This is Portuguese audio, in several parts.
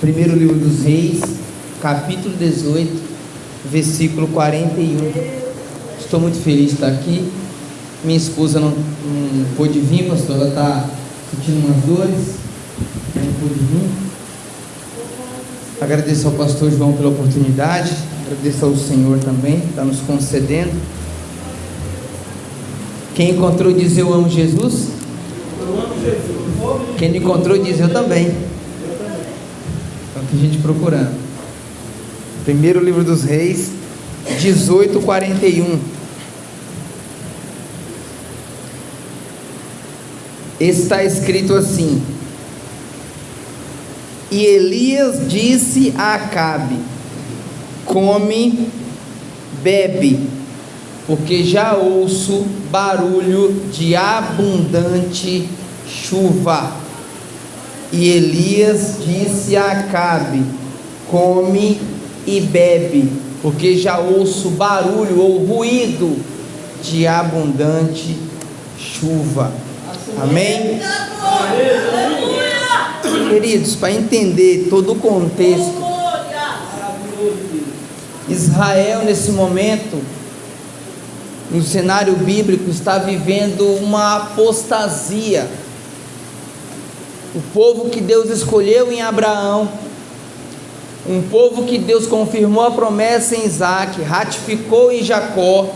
Primeiro livro dos Reis, capítulo 18, versículo 41. Estou muito feliz de estar aqui. Minha esposa não, não pôde vir, pastor, ela está sentindo umas dores, não pôde vir. Agradeço ao pastor João pela oportunidade, agradeço ao Senhor também, está nos concedendo. Quem encontrou diz eu amo Jesus? Eu amo Jesus. Quem não encontrou diz eu também. Tem gente procurando. Primeiro livro dos Reis, 18:41. Está escrito assim: E Elias disse a Acabe: Come, bebe, porque já ouço barulho de abundante chuva. E Elias disse a Acabe: Come e bebe, porque já ouço barulho ou ruído de abundante chuva. Amém? Queridos, para entender todo o contexto, Israel nesse momento, no cenário bíblico, está vivendo uma apostasia o povo que Deus escolheu em Abraão, um povo que Deus confirmou a promessa em Isaac, ratificou em Jacó,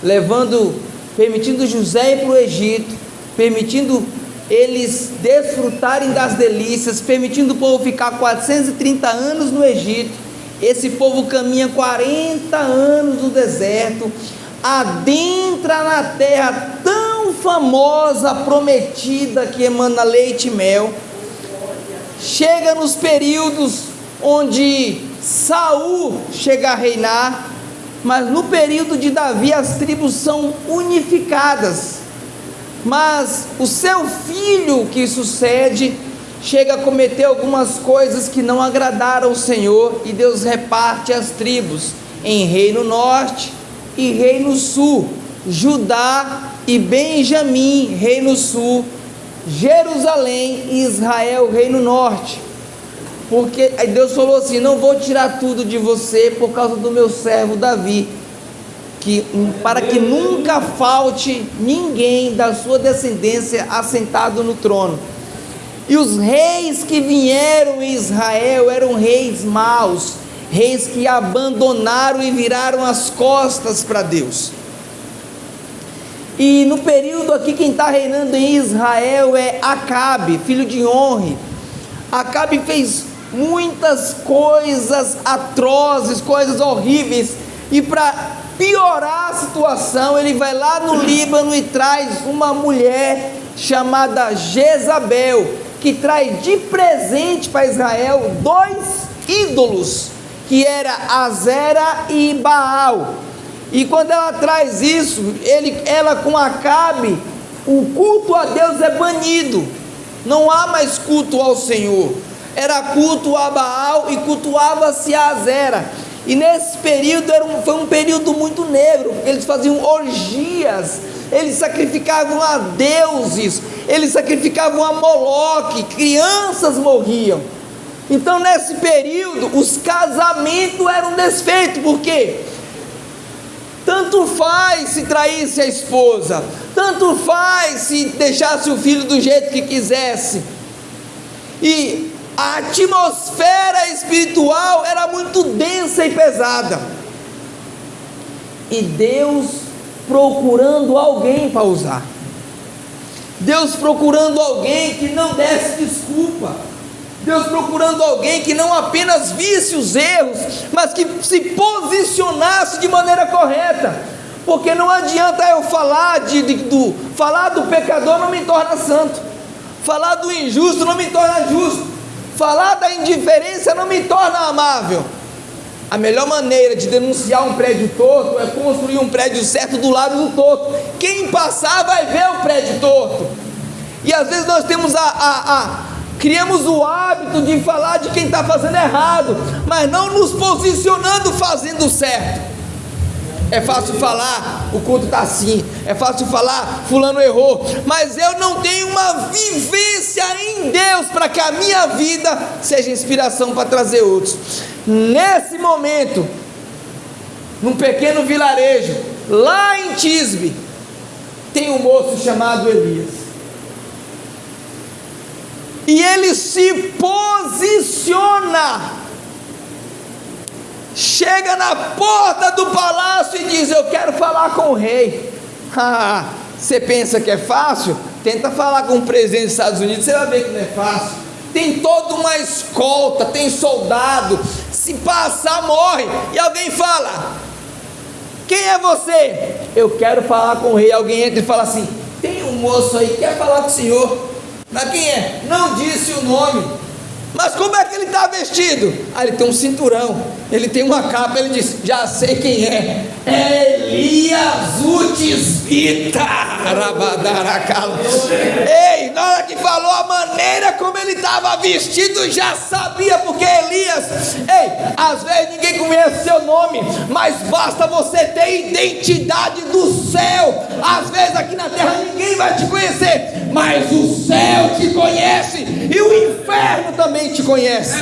levando, permitindo José ir para o Egito, permitindo eles desfrutarem das delícias, permitindo o povo ficar 430 anos no Egito. Esse povo caminha 40 anos no deserto, adentra na terra tão famosa, prometida que emana leite e mel, chega nos períodos onde Saul chega a reinar, mas no período de Davi as tribos são unificadas. Mas o seu filho que sucede chega a cometer algumas coisas que não agradaram ao Senhor e Deus reparte as tribos em reino norte e reino sul. Judá e Benjamim, reino sul, Jerusalém e Israel, reino norte. Porque Deus falou assim: Não vou tirar tudo de você por causa do meu servo Davi, que para que nunca falte ninguém da sua descendência assentado no trono. E os reis que vieram em Israel eram reis maus, reis que abandonaram e viraram as costas para Deus. E no período aqui, quem está reinando em Israel é Acabe, filho de Honre. Acabe fez muitas coisas atrozes, coisas horríveis, e para piorar a situação, ele vai lá no Líbano e traz uma mulher chamada Jezabel, que traz de presente para Israel dois ídolos, que era Azera e Baal. E quando ela traz isso, ele, ela com Acabe, o culto a Deus é banido. Não há mais culto ao Senhor. Era culto a Baal e cultuava-se a Azera. E nesse período era um, foi um período muito negro, porque eles faziam orgias, eles sacrificavam a deuses, eles sacrificavam a Moloque, crianças morriam. Então, nesse período, os casamentos eram desfeitos, por quê? Tanto faz se traísse a esposa, tanto faz se deixasse o filho do jeito que quisesse. E a atmosfera espiritual era muito densa e pesada. E Deus procurando alguém para usar. Deus procurando alguém que não desse desculpa Deus procurando alguém que não apenas visse os erros, mas que se posicionasse de maneira correta. Porque não adianta eu falar de, de, do falar do pecador não me torna santo. Falar do injusto não me torna justo. Falar da indiferença não me torna amável. A melhor maneira de denunciar um prédio torto é construir um prédio certo do lado do torto. Quem passar vai ver o prédio torto. E às vezes nós temos a, a, a Criamos o hábito de falar de quem está fazendo errado, mas não nos posicionando fazendo certo. É fácil falar, o culto está assim. É fácil falar, fulano errou. Mas eu não tenho uma vivência em Deus para que a minha vida seja inspiração para trazer outros. Nesse momento, num pequeno vilarejo, lá em Tisbe, tem um moço chamado Elias. E ele se posiciona chega na porta do palácio e diz: Eu quero falar com o rei. Você pensa que é fácil? Tenta falar com o presidente dos Estados Unidos, você vai ver que não é fácil. Tem toda uma escolta, tem soldado. Se passar, morre. E alguém fala: Quem é você? Eu quero falar com o rei. Alguém entra e fala assim: Tem um moço aí, quer falar com o senhor. Mas quem é? Não disse o nome. Mas como é que ele está vestido? Ah, ele tem um cinturão, ele tem uma capa, ele diz: Já sei quem é. Elias Utisvita. Ei, na hora que falou a maneira como ele estava vestido, já sabia, porque Elias, ei, às vezes ninguém conhece seu nome, mas basta você ter identidade do céu. Às vezes aqui na terra ninguém vai te conhecer, mas o céu te conhece e o inferno também te conhece.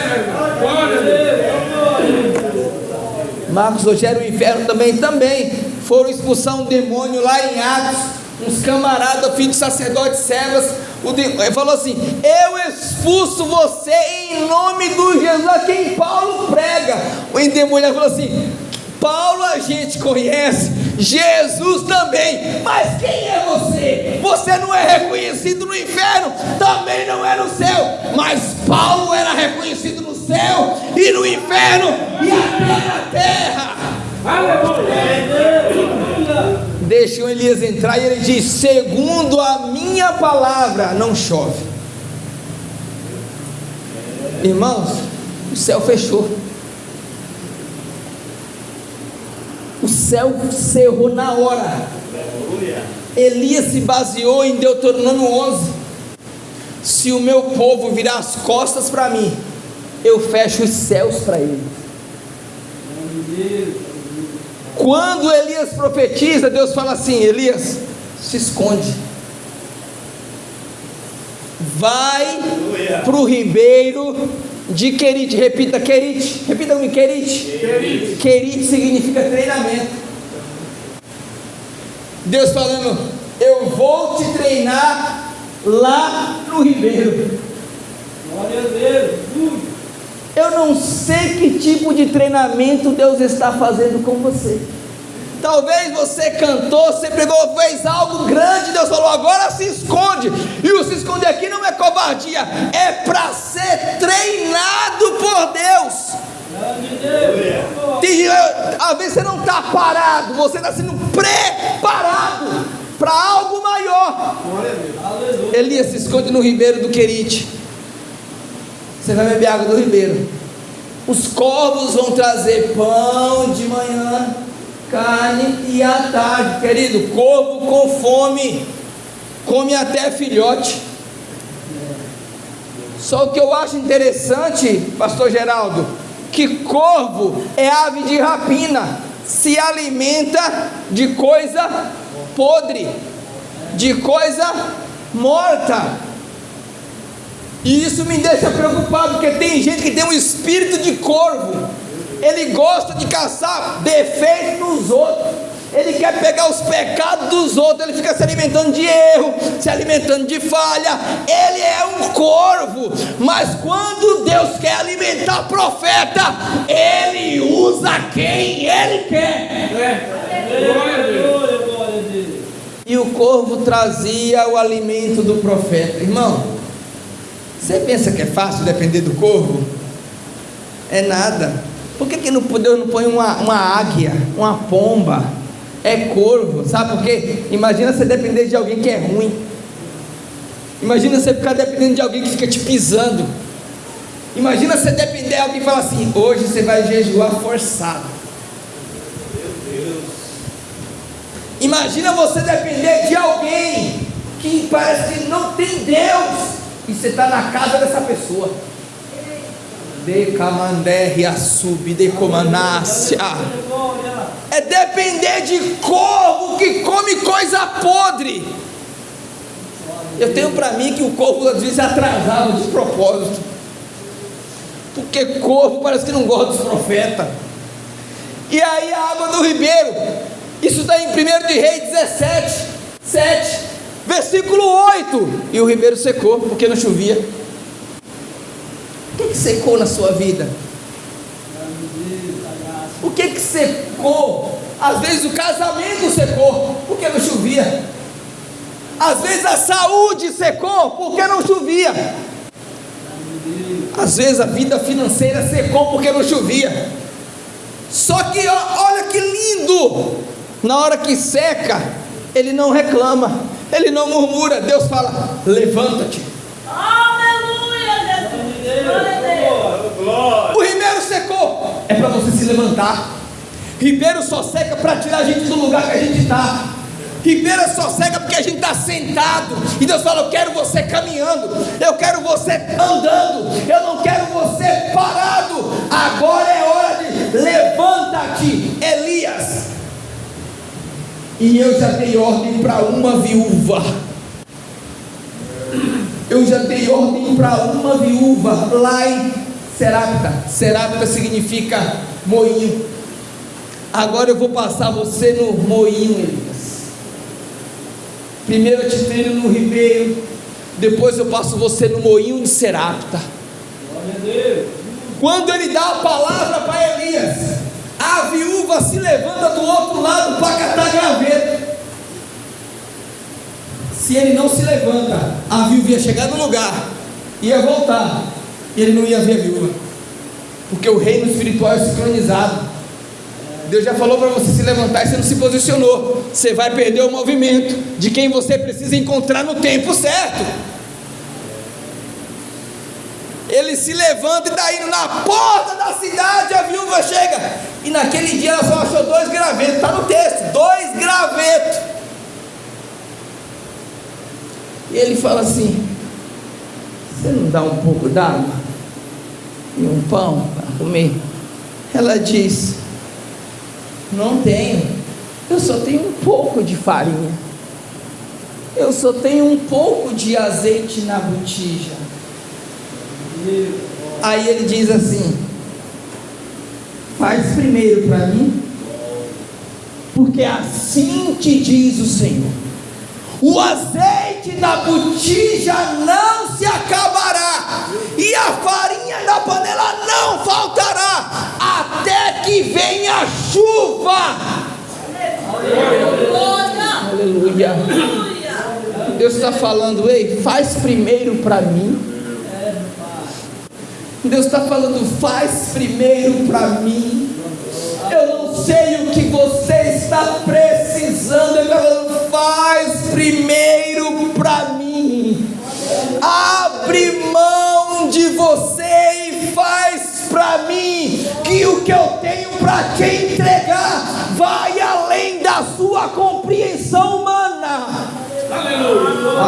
Marcos Rogério, o inferno também, também foram expulsar um demônio lá em Atos, uns camaradas, filhos de sacerdotes de, ele falou assim: Eu expulso você em nome do Jesus a quem Paulo prega. O endemoniado falou assim: Paulo a gente conhece, Jesus também, mas quem é você? Você não é reconhecido no inferno, também não é no céu, mas Paulo era reconhecido no céu e no inferno e até na terra. Deixa o Elias entrar e ele diz: Segundo a minha palavra, não chove. Irmãos, o céu fechou. O céu cerrou na hora. Elias se baseou em Deuteronômio 11. Se o meu povo virar as costas para mim, eu fecho os céus para eles. Quando Elias profetiza, Deus fala assim: Elias, se esconde. Vai para o ribeiro de Querite, repita Querite, repita comigo, Querite. Querite. Significa treinamento. Deus falando, eu vou te treinar lá no Ribeiro. Glória a Deus. Eu não sei que tipo de treinamento Deus está fazendo com você. Talvez você cantou, você pregou, fez algo grande, Deus falou, agora se esconde. E o se esconder aqui não é covardia, é para ser treinado por Deus. Tem, às vezes você não está parado, você está sendo preparado para algo maior. Elias se esconde no ribeiro do Querite. Você vai beber água do ribeiro. Os corvos vão trazer pão de manhã carne e tarde, querido, corvo com fome, come até filhote. Só o que eu acho interessante, pastor Geraldo, que corvo é ave de rapina, se alimenta de coisa podre, de coisa morta. E isso me deixa preocupado, porque tem gente que tem um espírito de corvo ele gosta de caçar defeitos nos outros. Ele quer pegar os pecados dos outros, ele fica se alimentando de erro, se alimentando de falha. Ele é um corvo, mas quando Deus quer alimentar profeta, ele usa quem ele quer. E o corvo trazia o alimento do profeta. Irmão, você pensa que é fácil depender do corvo? É nada. Por que, que não, Deus não põe uma, uma águia, uma pomba? É corvo, sabe por quê? Imagina você depender de alguém que é ruim. Imagina você ficar dependendo de alguém que fica te pisando. Imagina você depender de alguém que fala assim: hoje você vai jejuar forçado. Imagina você depender de alguém que parece que não tem Deus e você está na casa dessa pessoa de camandéria sub de. É depender de corvo que come coisa podre. Eu tenho para mim que o corvo às vezes atrasava de propósito. Porque corvo parece que não gosta dos profetas. E aí a água do ribeiro, isso está em 1 de Reis 17, 7, versículo 8. E o ribeiro secou, porque não chovia. Que, secou na sua vida? O que, que secou? Às vezes o casamento secou, porque não chovia. Às vezes a saúde secou, porque não chovia. Às vezes a vida financeira secou porque não chovia. Só que olha que lindo! Na hora que seca, ele não reclama, ele não murmura. Deus fala: levanta-te. Aleluia! O ribeiro secou, é para você se levantar. Ribeiro só seca para tirar a gente do lugar que a gente está. Ribeira só cega porque a gente está sentado. E Deus fala: Eu quero você caminhando. Eu quero você andando. Eu não quero você parado. Agora é hora de levanta-te, Elias. E eu já dei ordem para uma viúva. Eu já dei ordem para uma viúva lá em Serapta. Serapta significa moinho. Agora eu vou passar você no moinho, Elias. Primeiro eu te treino no ribeiro, depois eu passo você no moinho de Serapta. Quando ele dá a palavra para Elias, a viúva se levanta do outro lado para catar graveto. Se ele não se levanta, a viúva ia chegar no lugar, ia voltar, e ele não ia ver a viúva, porque o reino espiritual é sincronizado. Deus já falou para você se levantar e você não se posicionou. Você vai perder o movimento de quem você precisa encontrar no tempo certo. Ele se levanta e está indo na porta da cidade. A viúva chega. E naquele dia ela só achou dois gravetos. Está no texto: dois gravetos. E ele fala assim: Você não dá um pouco d'água e um pão para comer? Ela diz: não tenho. Eu só tenho um pouco de farinha. Eu só tenho um pouco de azeite na botija. Aí ele diz assim: Faz primeiro para mim, porque assim te diz o Senhor. O azeite da botija não se acabará, e a farinha da panela não faltará, até que venha a chuva. Aleluia. Aleluia. Deus está falando, ei, faz primeiro para mim. Deus está falando, faz primeiro para mim. Eu não sei o que você está precisando. Ele está falando, faz primeiro para mim. Abre mão de você e faz para mim que o que eu tenho para te entregar vai além da sua compreensão humana. Aleluia.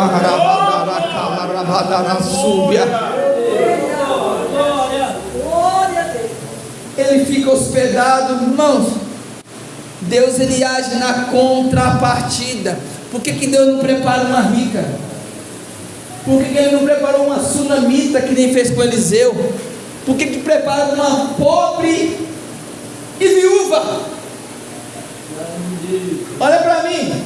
Ele fica hospedado, irmãos. Deus ele age na contrapartida. Por que, que Deus não prepara uma rica? Por que, que ele não preparou uma sunamita que nem fez com Eliseu? Por que, que prepara uma pobre e viúva? Olha para mim.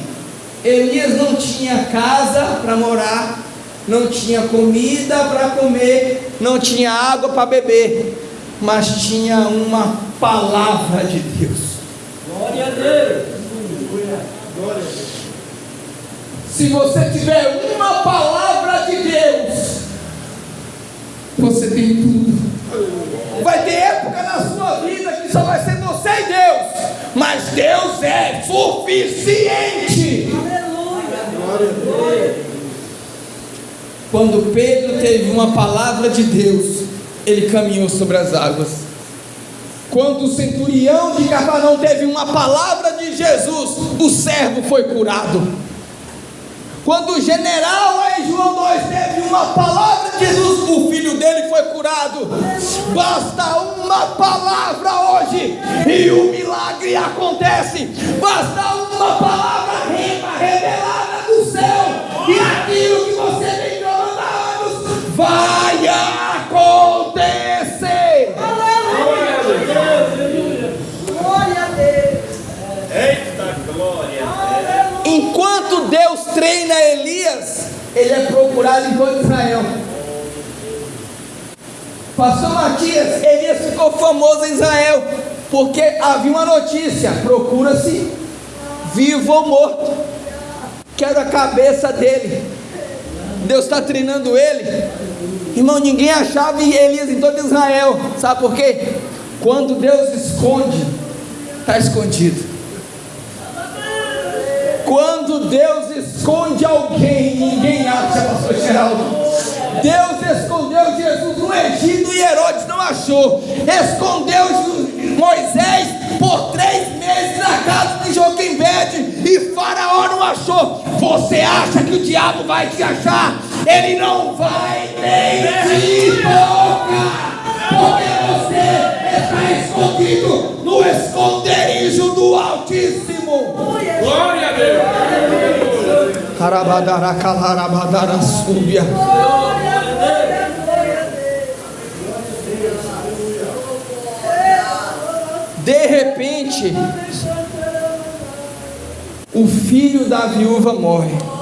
Elias não tinha casa para morar, não tinha comida para comer, não tinha água para beber, mas tinha uma palavra de Deus. Glória a Deus. Glória a Deus. Se você tiver uma palavra de Deus, você tem tudo. Vai ter época na sua vida que só vai ser você e Deus, mas Deus é suficiente. Aleluia. Quando Pedro teve uma palavra de Deus, ele caminhou sobre as águas. Quando o centurião de Cafarnaum teve uma palavra de Jesus, o servo foi curado. Quando o general em João 2 teve uma palavra de Jesus, o filho dele foi curado. Basta uma palavra hoje e o milagre acontece. Basta uma palavra revelada do céu e aquilo que você vem clamando há anos vai acontecer. Glória a Deus. Eita glória! Enquanto Deus treina Elias, ele é procurado em todo Israel. Pastor Matias, Elias ficou famoso em Israel, porque havia uma notícia: procura-se vivo ou morto. Quero a cabeça dele. Deus está treinando ele. Irmão, ninguém achava Elias em todo Israel. Sabe por quê? Quando Deus esconde, está escondido. Quando Deus esconde alguém, ninguém acha, pastor Geraldo. Deus escondeu Jesus no Egito e Herodes não achou. Escondeu Moisés por três meses na casa de Joquembede e Faraó não achou. Você acha que o diabo vai te achar? Ele não vai nem te tocar. Porque você está escondido no esconderijo do Altíssimo. Glória a Deus! Carabadara, calarabadara, súbia. De repente, o filho da viúva morre.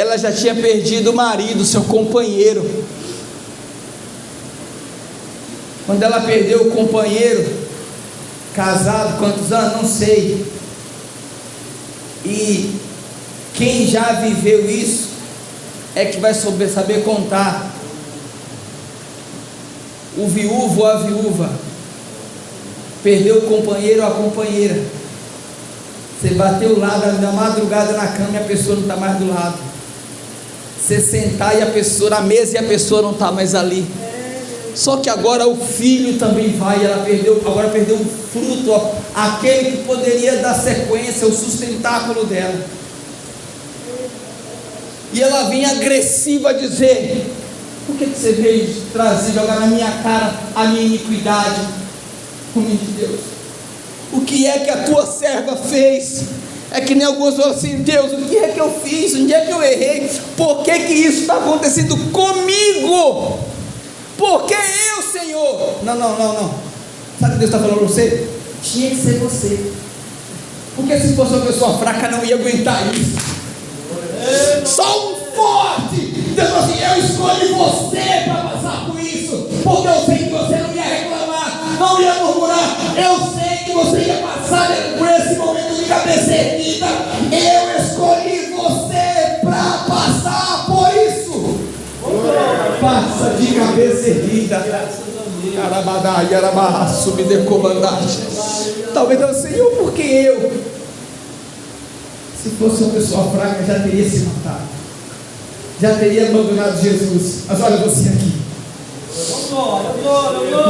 Ela já tinha perdido o marido, seu companheiro. Quando ela perdeu o companheiro, casado, quantos anos? Não sei. E quem já viveu isso é que vai saber, contar. O viúvo ou a viúva perdeu o companheiro ou a companheira. Você bateu o lado na madrugada na cama e a pessoa não está mais do lado. Você sentar e a pessoa na mesa e a pessoa não está mais ali. Só que agora o filho também vai, ela perdeu, agora perdeu o fruto, ó, aquele que poderia dar sequência, o sustentáculo dela. E ela vem agressiva dizer: Por que, que você veio trazer, jogar na minha cara a minha iniquidade? Homem de Deus, o que é que a tua serva fez? É que nem alguns falam assim: Deus, o que é que eu fiz? Onde é que eu errei? Por que, que isso está acontecendo comigo? Porque eu, Senhor. Não, não, não, não. Sabe o que Deus está falando para você? Tinha que ser você. Porque se fosse uma pessoa fraca, não ia aguentar isso. Só um forte. Deus falou assim: Eu escolhi você para passar por isso. Porque eu sei que você não ia reclamar, não ia murmurar. Eu sei que você ia passar por esse momento cabeça erguida. Eu escolhi você para passar por isso. Passa de cabeça erguida. Carabadá, Yarabarra, subdecomandate. Talvez eu Senhor, porque eu? Se fosse uma pessoa fraca, já teria se matado. Já teria abandonado Jesus. Mas olha você aqui.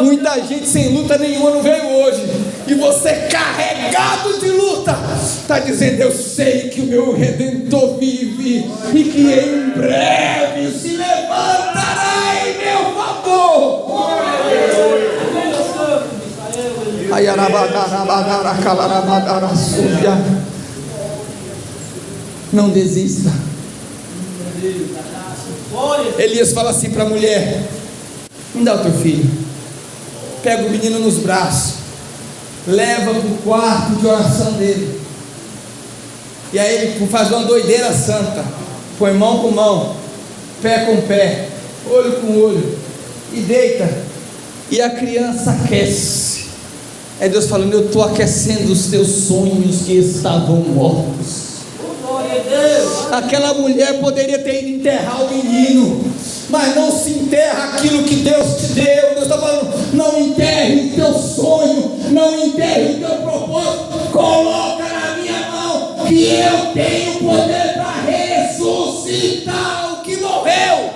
Muita gente sem luta nenhuma não veio hoje. E você carregado de luta, está dizendo: Eu sei que o meu redentor vive e que em breve se levantará em meu favor. Não desista. Elias fala assim para a mulher: Me dá o teu filho. Pega o menino nos braços, leva para o quarto de oração dele. E aí ele faz uma doideira santa. Põe mão com mão, pé com pé, olho com olho, e deita. E a criança aquece. É Deus falando: Eu estou aquecendo os teus sonhos que estavam mortos. Glória a Deus. Aquela mulher poderia ter ido enterrar o menino, mas não se enterra aquilo que Deus te deu. Deus está falando: não enterre o teu sonho, não enterre o teu propósito. Coloca na minha mão que eu tenho poder para ressuscitar o que morreu.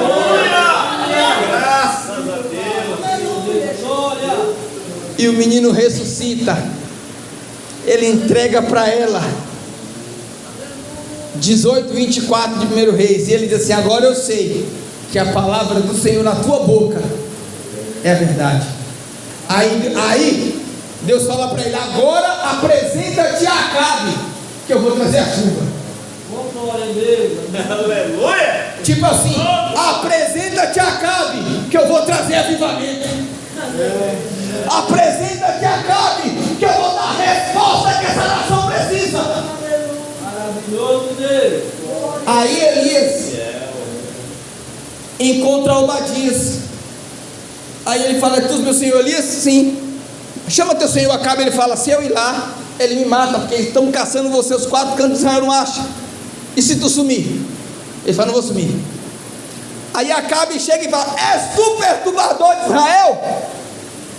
Glória! Graças a Deus! Glória. E o menino ressuscita. ele entrega para ela 18, 24 de 1 Reis, e ele diz assim: Agora eu sei que a palavra do Senhor na tua boca é verdade. Aí, aí Deus fala para ele: Agora apresenta-te a Acabe, que eu vou trazer a chuva. A. Aleluia! Tipo assim, apresenta-te a Acabe, que eu vou trazer avivamento. Apresenta-te a Acabe, que eu vou dar a resposta que essa nação precisa. Aí Elias encontra Obadias. Aí ele fala: Tu, meu senhor Elias? Sim. Chama teu senhor Acabe. Ele fala: Se eu ir lá, ele me mata, porque estão caçando você, os quatro cantos de Israel não acha. E se tu sumir? Ele fala: Não vou sumir. Aí Acabe chega e fala: És tu perturbador de Israel?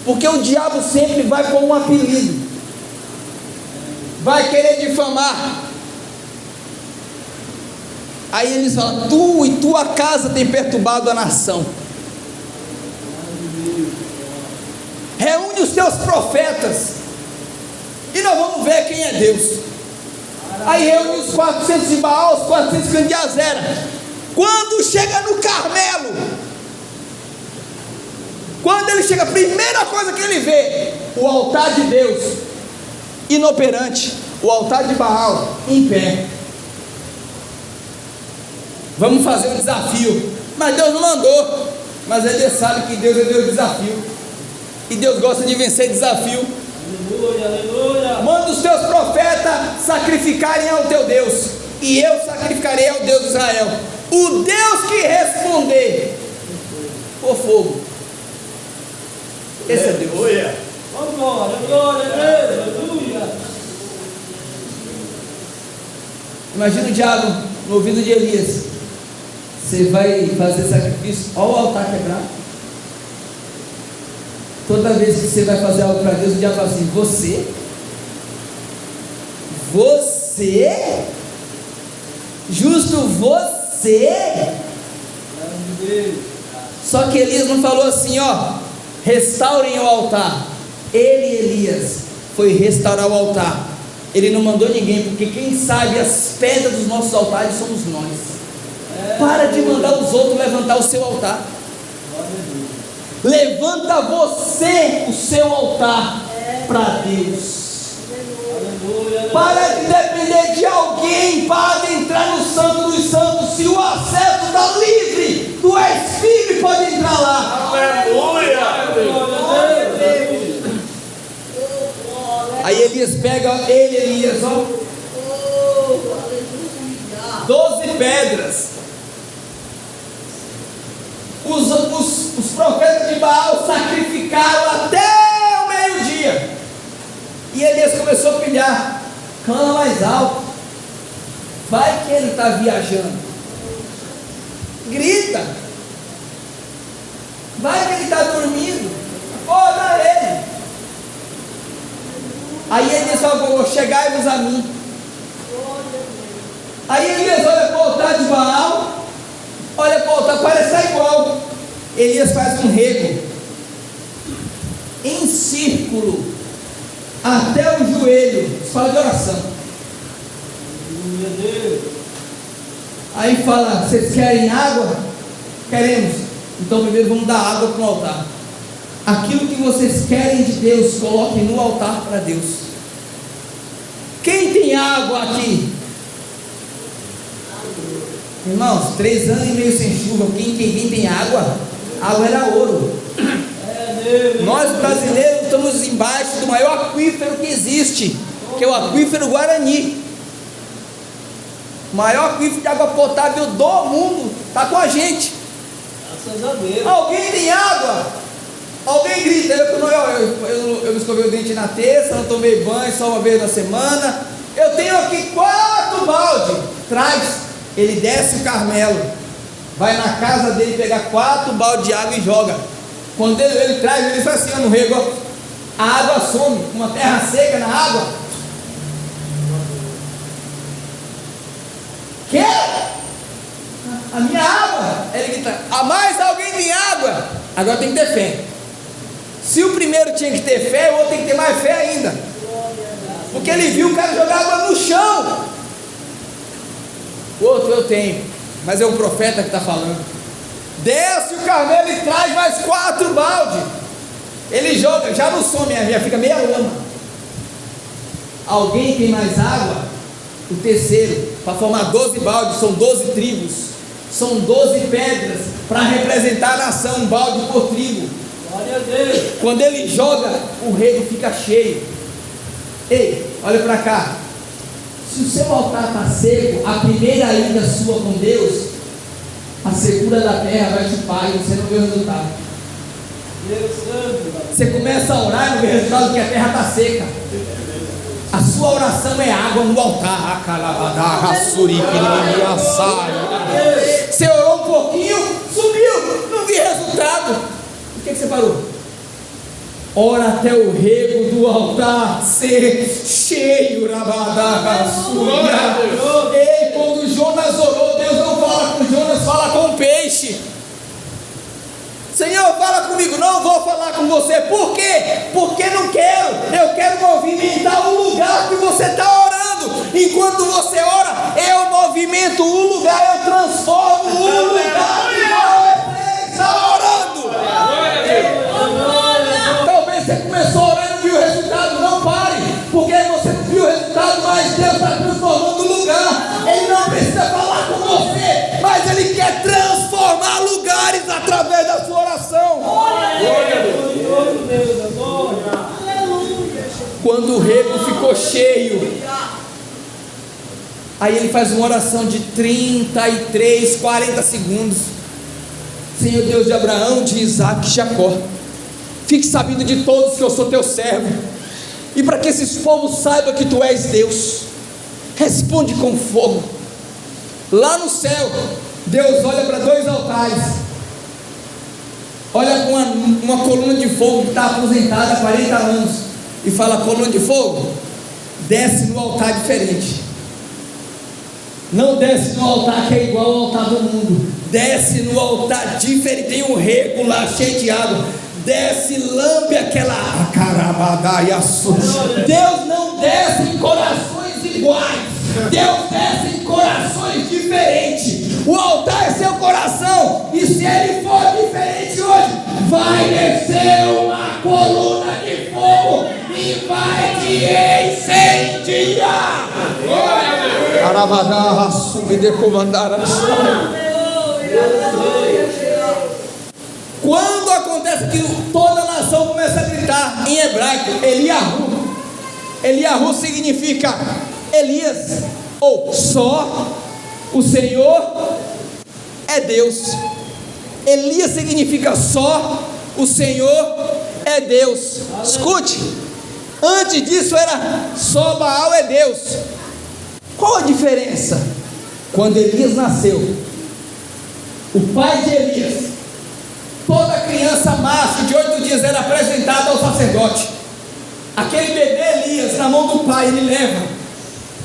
Porque o diabo sempre vai com um apelido, vai querer difamar. Aí eles falam: Tu e tua casa tem perturbado a nação. Reúne os teus profetas e nós vamos ver quem é Deus. Aí reúne os 400 de Baal, os 400 de Azera. Quando chega no Carmelo, quando ele chega, a primeira coisa que ele vê, o altar de Deus inoperante, o altar de Baal em pé. Vamos fazer um desafio. Mas Deus não mandou. Mas ele sabe que Deus é Deus desafio. E Deus gosta de vencer desafio. Aleluia, aleluia. Manda os teus profetas sacrificarem ao teu Deus. E eu sacrificarei ao Deus de Israel. O Deus que responder por fogo. Esse é Deus. Aleluia! Glória, glória. Aleluia. Imagina o diabo no ouvido de Elias. Você vai fazer sacrifício, olha o altar quebrado. Toda vez que você vai fazer algo para Deus, o diabo fala assim: Você? Você? Justo você? Só que Elias não falou assim, ó, restaurem o altar. Ele, Elias, foi restaurar o altar. Ele não mandou ninguém, porque quem sabe as pedras dos nossos altares somos nós. Para de mandar os outros levantar o seu altar. Levanta você o seu altar para Deus. Para de depender de alguém para entrar no Santo dos Santos. Se o acesso está livre, tu és filho e pode entrar lá. Aleluia! Aí Elias pega ele, Elias, ó, doze pedras. Os, os, os profetas de Baal sacrificaram até o meio-dia. E Elias começou a pilhar, clama mais alto. Vai que ele está viajando. Grita. Vai que ele está dormindo. Acorda ele. Aí Elias falou: Chegai-vos a mim. Aí Elias olha para o altar de Baal, olha para estar igual. Elias faz um rego em círculo até o joelho, fala de oração. A Deus. Aí fala: Vocês querem água? Queremos. Então primeiro vamos dar água para o altar. Aquilo que vocês querem de Deus, coloquem no altar para Deus. Quem tem água aqui? Irmãos, três anos e meio sem chuva. Quem, quem, quem tem água? Água era ouro. É. Nós brasileiros estamos embaixo do maior aquífero que existe, que é o aquífero Guarani. O maior aquífero de água potável do mundo está com a gente. Graças a Deus. Alguém tem água? Alguém grita, eu, eu, eu, eu, eu me escovei o dente na terça, não tomei banho só uma vez na semana. Eu tenho aqui quatro balde. Traz. Ele desce o Carmelo, vai na casa dele pegar quatro balde de água e joga. Quando ele, ele traz, ele faz assim no rego, a água some, uma terra seca na água. Quer? A minha água? Ele grita, a mais alguém tem água? Agora tem que ter fé. Se o primeiro tinha que ter fé, o outro tem que ter mais fé ainda. Porque ele viu o cara jogar água no chão. O outro eu tenho, mas é o profeta que está falando. Desce o Carmelo e traz mais quatro balde. Ele joga, já não some, já fica meia lama. Alguém tem mais água? O terceiro, para formar 12 baldes, são 12 tribos, são 12 pedras para representar a nação, um balde por tribo. Glória a Deus. Quando ele joga, o rego fica cheio. Ei, olha para cá. Se o seu altar está seco, a primeira ida sua com Deus, a segunda da terra vai chupar e você não vê o resultado. Você começa a orar e não vê resultado porque a terra está seca. A sua oração é água no altar. Você orou um pouquinho, sumiu, não vi resultado. Por que, que você parou? Ora até o rego do altar ser cheio, rabadagassuria. Ei, quando Jonas orou, Deus não fala com Jonas, fala com o peixe. Senhor, fala comigo, não vou falar com você. Por quê? Porque não quero. Eu quero movimentar o lugar que você está orando. Enquanto você ora, eu movimento o lugar, eu transformo o lugar que você está orando. Mas Deus está transformando o lugar. Ele não precisa falar com você, mas Ele quer transformar lugares através da sua oração. Quando o rego ficou cheio, aí ele faz uma oração de 33, 40 segundos. Senhor Deus de Abraão, de Isaac e Jacó, fique sabendo de todos que eu sou teu servo, e para que esses povos saibam que tu és Deus, responde com fogo. Lá no céu, Deus olha para dois altares, olha com uma, uma coluna de fogo que está aposentada há 40 anos, e fala: coluna de fogo, desce no altar diferente. Não desce no altar que é igual ao altar do mundo. Desce no altar diferente. Tem um rego lá cheio de água. Desce, lambe aquela carabadaiaçu. Deus não desce em corações iguais. Deus desce em corações diferentes. O altar é seu coração. E se ele for diferente hoje, vai descer uma coluna de fogo e vai te incendiar. Carabadá, subir comandar Quando acontece que toda a nação começa a gritar em hebraico, Eliahu. Eliahu significa Elias, ou só o Senhor é Deus. Elias significa só o Senhor é Deus. Escute, antes disso era só Baal é Deus. Qual a diferença? Quando Elias nasceu, o pai de Elias, toda criança macho de oito dias era apresentada ao sacerdote. Aquele bebê Elias, na mão do pai, ele leva.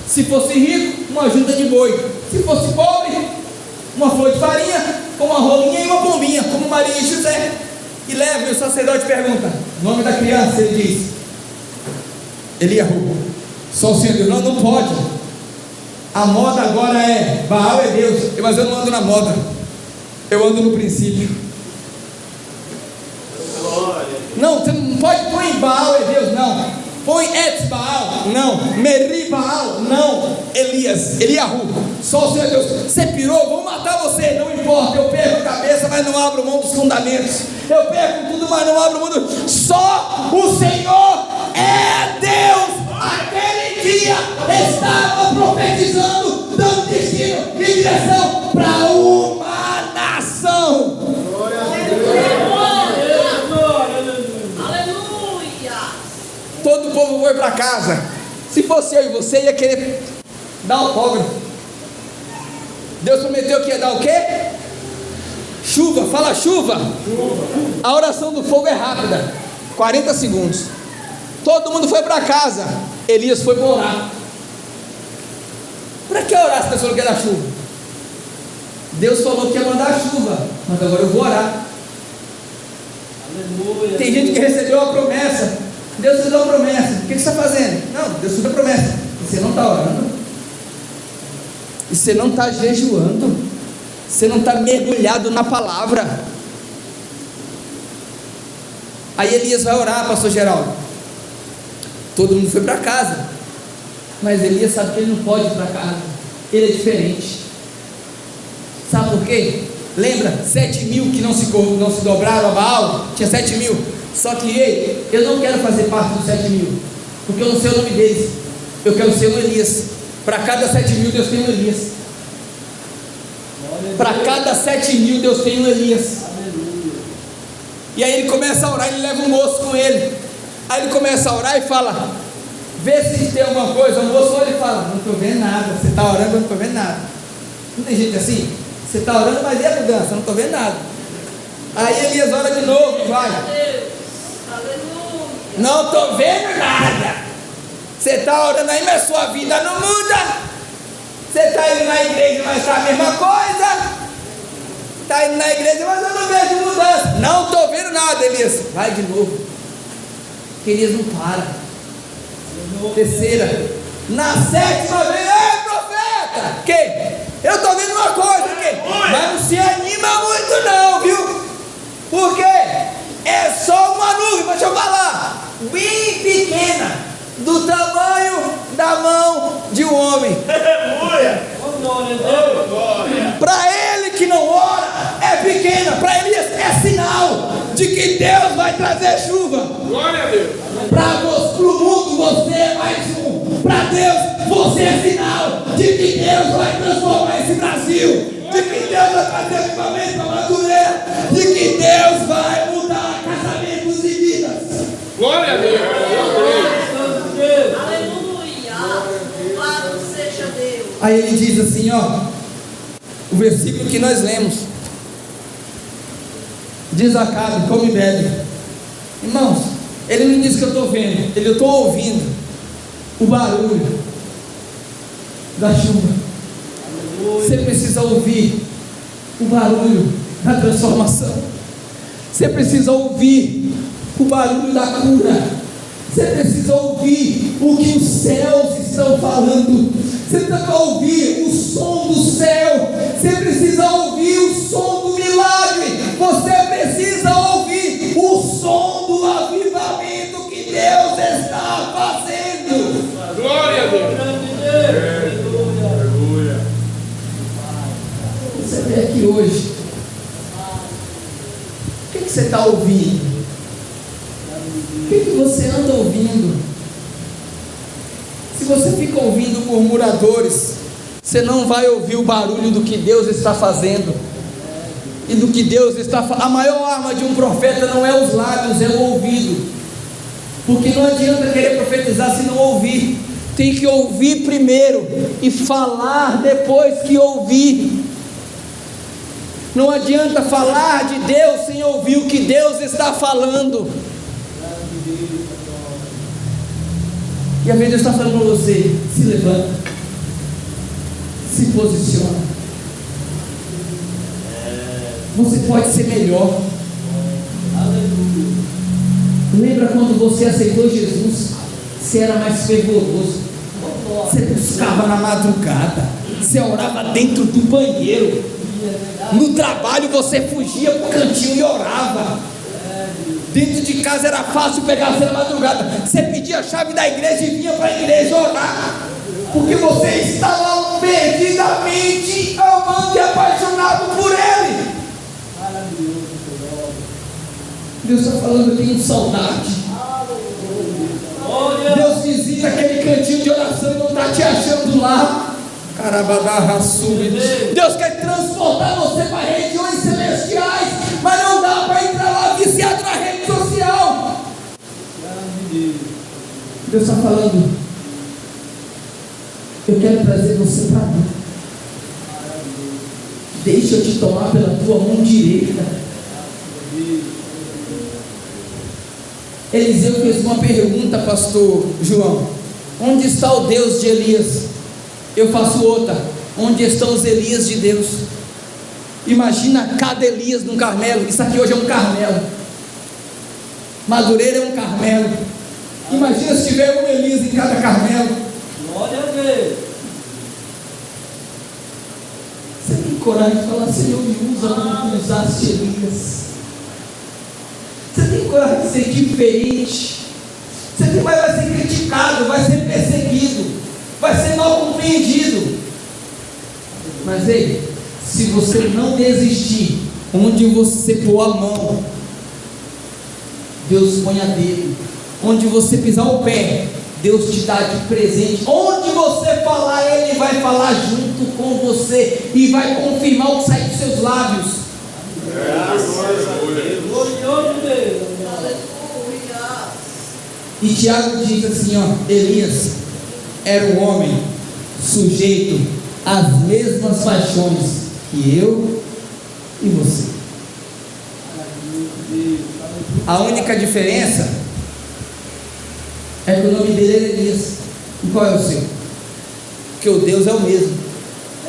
Se fosse rico, uma junta de boi. Se fosse pobre, uma flor de farinha, uma rolinha e uma pombinha, como Maria e José. E leva, e o sacerdote pergunta: o nome da criança, ele diz: Eliahu. Só o Senhor não, não pode. A moda agora é Baal é Deus, mas eu não ando na moda, eu ando no princípio. Não, você não pode pôr em Baal é Deus, não. Põe Et Baal, não. Meri Baal, não. Elias, Eliahu, só o Senhor Deus. Você pirou, vou matar você, não importa. Eu perco a cabeça, mas não abro mão dos fundamentos. Eu perco tudo, mas não abro mão. Do... Só o Senhor é Deus. Aquele dia estava profetizando, dando destino e direção para uma nação. Todo o povo foi para casa. Se fosse eu e você, ia querer dar autógrafo. Deus prometeu que ia dar o quê? Chuva, fala chuva. A oração do fogo é rápida 40 segundos. Todo mundo foi para casa. Elias foi orar. Para que orar se Deus falou que dar chuva? Deus falou que ia mandar chuva, mas agora eu vou orar. Aleluia. Tem gente que recebeu a promessa, Deus te deu uma promessa. O que, você está fazendo? Não, Deus te deu promessa. Você não está orando. E você não está jejuando. Você não está mergulhado na palavra. Aí Elias vai orar, pastor Geraldo. Todo mundo foi para casa. Mas Elias sabe que ele não pode ir para casa. Ele é diferente. Sabe por quê? Lembra? Sete mil que não se, não se dobraram a Baal? Tinha sete mil. Só que, ei, eu não quero fazer parte dos sete mil. Porque eu não sei o nome deles. Eu quero ser um Elias. Para cada sete mil, Deus tem um Elias. Para cada sete mil, Deus tem um Elias. E aí ele começa a orar, ele leva um moço com ele. Aí ele começa a orar e fala: Vê se tem alguma coisa. O moço olha e fala: Não estou vendo nada. Você está orando, eu não estou vendo nada. Não tem gente assim? Você está orando, mas e a mudança? Eu não estou vendo nada. Aí Elias ora de novo, vai. Não estou vendo nada. Você está orando aí, mas sua vida não muda. Você está indo na igreja, mas está a mesma coisa. Está indo na igreja, mas eu não vejo mudança. Não estou vendo nada, Elias. Vai de novo. Porque Elias não para. Terceira. Na sétima vez, ei profeta! Que? Eu estou vendo uma coisa aqui. Mas não se anima muito não, viu? Porque é só uma nuvem, deixa eu falar. Bem pequena do tamanho da mão de um homem. Para ele que não ora, é pequena. Para Elias é sinal de que Deus vai trazer chuva. Glória a Deus. Para o mundo você é mais um. Para Deus você é sinal de que Deus vai transformar esse Brasil. De que Deus vai trazer equipamento para Madureira. De que Deus vai mudar. Glória a Deus. Aí ele diz assim, ó, o versículo que nós lemos. Diz Acabe, come e bebe. Irmãos, ele não diz que eu estou vendo, ele eu estou ouvindo o barulho da chuva. Você precisa ouvir o barulho da transformação. Você precisa ouvir o barulho da cura. Você precisa ouvir o que os céus estão falando. Você precisa ouvir o som do céu. Você precisa ouvir o som do milagre. Você precisa ouvir o som do avivamento que Deus está fazendo. Glória a Deus. Aleluia. Você veio aqui hoje. O que você está ouvindo? Que, que você anda ouvindo? Se você fica ouvindo murmuradores, você não vai ouvir o barulho do que Deus está fazendo e do que Deus está fazendo. A maior arma de um profeta não é os lábios, é o ouvido. Porque não adianta querer profetizar se não ouvir. Tem que ouvir primeiro e falar depois que ouvir. Não adianta falar de Deus sem ouvir o que Deus está falando. E a Deus está falando para você: se levanta, se posiciona. Você pode ser melhor. Lembra quando você aceitou Jesus? Você era mais fervoroso. Você buscava na madrugada. Você orava dentro do banheiro. No trabalho você fugia para o cantinho e orava. Dentro de casa era fácil pegar você na madrugada. Você pedia a chave da igreja e vinha para a igreja orar. Porque você estava perdidamente amando e apaixonado por Ele. Deus está falando, eu tenho saudade. Deus visita aquele cantinho de oração e não está te achando lá. Deus quer transportar você para regiões celestiais, mas não Deus está falando, eu quero trazer você para mim. Deixa eu te tomar pela tua mão direita. Eliseu fez uma pergunta, pastor João: Onde está o Deus de Elias? Eu faço outra: Onde estão os Elias de Deus? Imagina cada Elias num Carmelo. Isso aqui hoje é um Carmelo. Madureira é um Carmelo. Imagina se tiver um Elias em cada Carmelo. Glória a Deus. Você tem coragem de falar, Senhor, me usa como usaste Elias. Você tem coragem de ser diferente. Você tem, vai, vai ser criticado, vai ser perseguido, vai ser mal compreendido. Mas ei, se você não desistir, onde você pôr a mão, Deus põe a dele. Onde você pisar o pé, Deus te dá de presente. Onde você falar, Ele vai falar junto com você e vai confirmar o que sai dos seus lábios. Glorioso Deus. E Tiago diz assim: ó, Elias era um homem sujeito às mesmas paixões que eu e você. A única diferença é que o nome dele é Elias. E qual é o seu? Porque o Deus é o mesmo.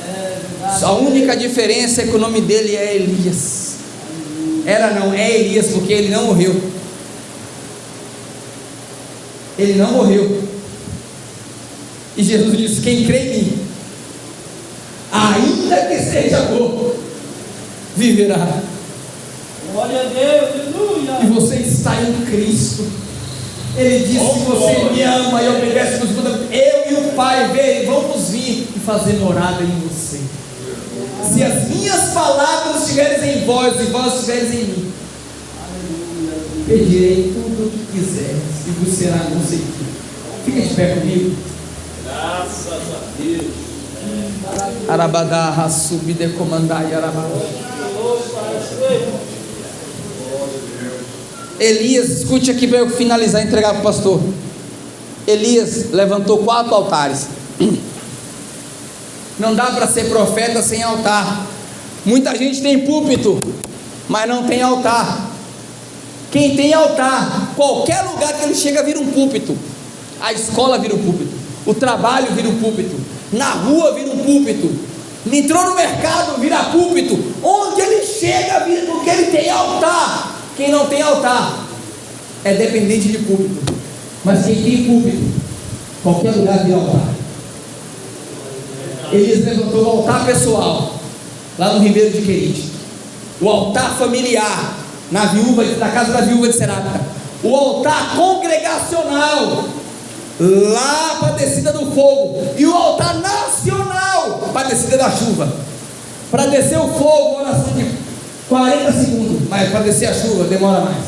É. A única diferença é que o nome dele é Elias. Era não, é Elias, porque ele não morreu. Ele não morreu. E Jesus disse: Quem crê em mim, ainda que seja morto, viverá. Glória a Deus. Aleluia. E você está em Cristo. Ele disse: Se você me ama e obedece meus mandamentos, eu e o Pai vem, vamos vir e fazer morada em você. Se as minhas palavras estiverem em vós e vós estiveres em mim, pedirei tudo o que quiseres e vos será concedido. Fica de pé comigo. Graças a Deus. Arabadá, subide comandai, arabadá. Elias, escute aqui para eu finalizar e entregar para o pastor. Elias levantou quatro altares. Não dá para ser profeta sem altar. Muita gente tem púlpito, mas não tem altar. Quem tem altar, qualquer lugar que ele chega vira um púlpito. A escola vira um púlpito. O trabalho vira um púlpito. Na rua vira um púlpito. Entrou no mercado, vira púlpito. Onde ele chega, vira porque ele tem altar. Quem não tem altar é dependente de púlpito. Mas quem tem púlpito, qualquer lugar vira altar. Elias levantou o altar pessoal, lá no Ribeiro de Querite. O altar familiar, na viúva, na casa da viúva de Serapta. O altar congregacional, lá para a descida do fogo. E o altar nacional, para a descida da chuva. Para descer o fogo, oração de 40 segundos. Mas para descer a chuva, demora mais.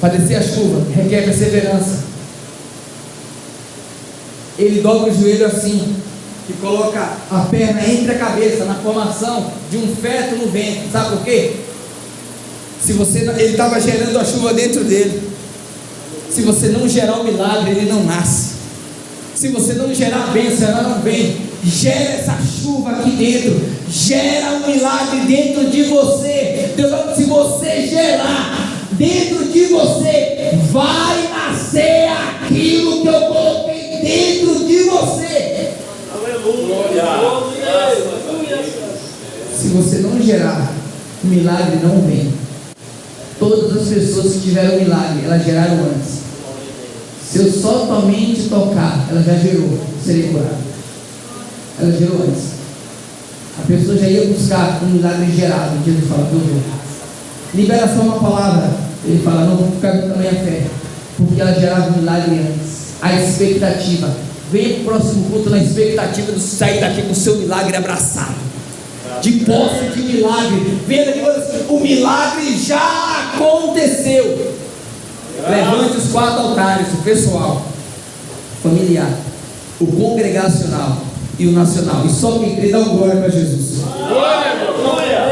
Para descer a chuva, requer perseverança. Ele dobra o joelho assim e coloca a perna entre a cabeça, na formação de um feto no ventre. Sabe por quê? Se você ele estava gerando a chuva dentro dele. Se você não gerar o milagre, ele não nasce. Se você não gerar a bênção, ela não vem. Gera essa chuva aqui dentro. Gera um milagre dentro de você. Deus fala, se você gerar dentro de você, vai nascer aquilo que eu coloquei dentro de você. Aleluia. Aleluia. Se você não gerar, o milagre não vem. Todas as pessoas que tiveram milagre, elas geraram antes. Se eu só somente tocar, ela já gerou, serei curado. Ela gerou antes. A pessoa já ia buscar um milagre gerado. Jesus fala, eu vou. Libera só uma palavra. Ele fala, não vou ficar com tamanha fé. Porque ela gerava um milagre antes. A expectativa. Venha para o próximo culto na expectativa de sair daqui com o seu milagre abraçado de posse de milagre. Venha daqui assim, o milagre já aconteceu. Levante os quatro altares, o pessoal, familiar, o congregacional e o nacional. E só quem crê dá um glória para Jesus. Glória. Glória.